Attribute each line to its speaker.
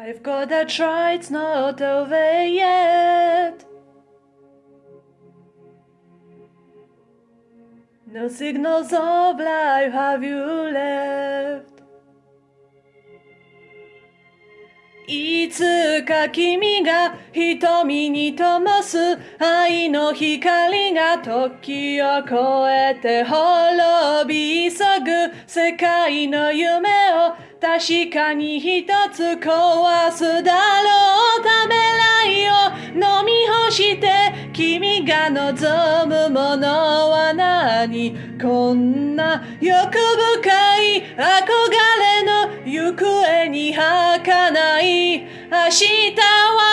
Speaker 1: I've got a try, it's not over yet. No signals of life have you left. いつか君が瞳に灯す愛の光が時を越えて滅び急ぐ世界の夢を確かに一つ壊すだろうためらいを飲み干して君が望むものは何？こんな欲深い憧れの行方に儚い。明日は